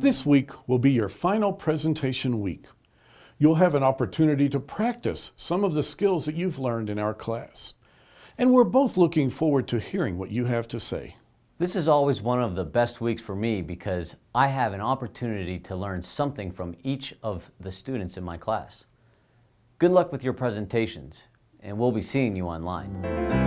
This week will be your final presentation week. You'll have an opportunity to practice some of the skills that you've learned in our class. And we're both looking forward to hearing what you have to say. This is always one of the best weeks for me because I have an opportunity to learn something from each of the students in my class. Good luck with your presentations, and we'll be seeing you online.